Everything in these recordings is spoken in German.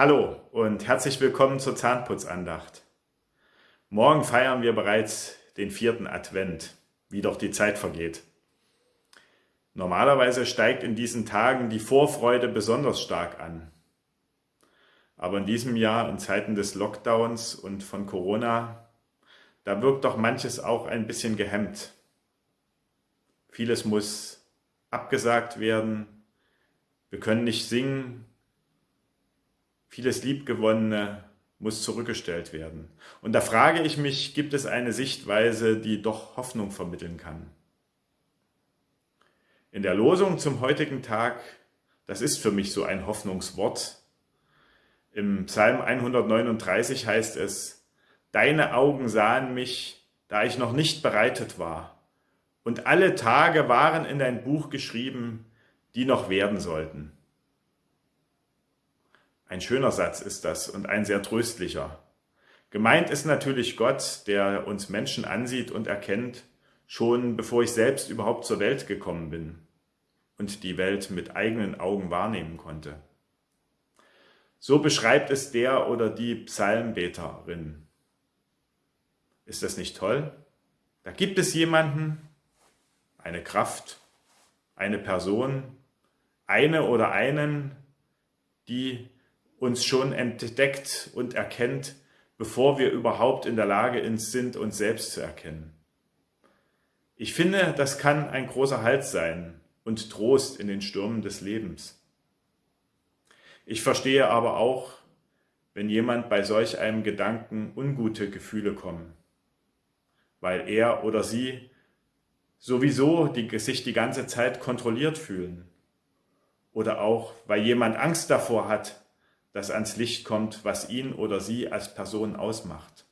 Hallo und herzlich willkommen zur Zahnputzandacht. Morgen feiern wir bereits den vierten Advent, wie doch die Zeit vergeht. Normalerweise steigt in diesen Tagen die Vorfreude besonders stark an. Aber in diesem Jahr, in Zeiten des Lockdowns und von Corona, da wirkt doch manches auch ein bisschen gehemmt. Vieles muss abgesagt werden, wir können nicht singen, vieles Liebgewonnene muss zurückgestellt werden. Und da frage ich mich, gibt es eine Sichtweise, die doch Hoffnung vermitteln kann? In der Losung zum heutigen Tag, das ist für mich so ein Hoffnungswort. Im Psalm 139 heißt es, Deine Augen sahen mich, da ich noch nicht bereitet war, und alle Tage waren in dein Buch geschrieben, die noch werden sollten. Ein schöner Satz ist das und ein sehr tröstlicher. Gemeint ist natürlich Gott, der uns Menschen ansieht und erkennt, schon bevor ich selbst überhaupt zur Welt gekommen bin und die Welt mit eigenen Augen wahrnehmen konnte. So beschreibt es der oder die Psalmbeterin. Ist das nicht toll? Da gibt es jemanden, eine Kraft, eine Person, eine oder einen, die uns schon entdeckt und erkennt, bevor wir überhaupt in der Lage sind, uns selbst zu erkennen. Ich finde, das kann ein großer Halt sein und Trost in den Stürmen des Lebens. Ich verstehe aber auch, wenn jemand bei solch einem Gedanken ungute Gefühle kommen, weil er oder sie sowieso die, sich die ganze Zeit kontrolliert fühlen oder auch, weil jemand Angst davor hat, das ans Licht kommt, was ihn oder sie als Person ausmacht.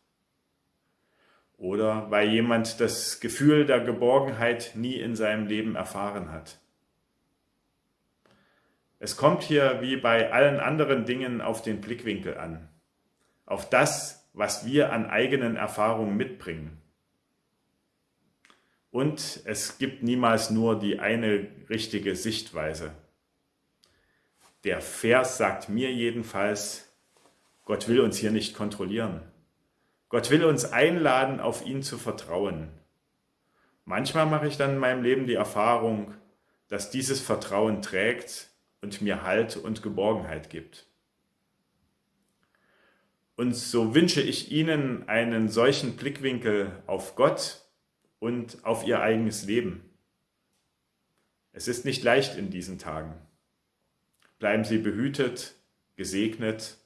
Oder weil jemand das Gefühl der Geborgenheit nie in seinem Leben erfahren hat. Es kommt hier wie bei allen anderen Dingen auf den Blickwinkel an, auf das, was wir an eigenen Erfahrungen mitbringen. Und es gibt niemals nur die eine richtige Sichtweise. Der Vers sagt mir jedenfalls, Gott will uns hier nicht kontrollieren. Gott will uns einladen, auf ihn zu vertrauen. Manchmal mache ich dann in meinem Leben die Erfahrung, dass dieses Vertrauen trägt und mir Halt und Geborgenheit gibt. Und so wünsche ich Ihnen einen solchen Blickwinkel auf Gott und auf Ihr eigenes Leben. Es ist nicht leicht in diesen Tagen. Bleiben Sie behütet, gesegnet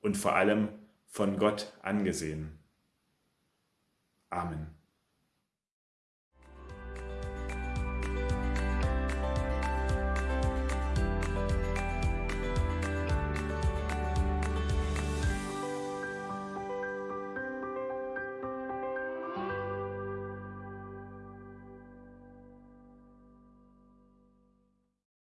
und vor allem von Gott angesehen. Amen.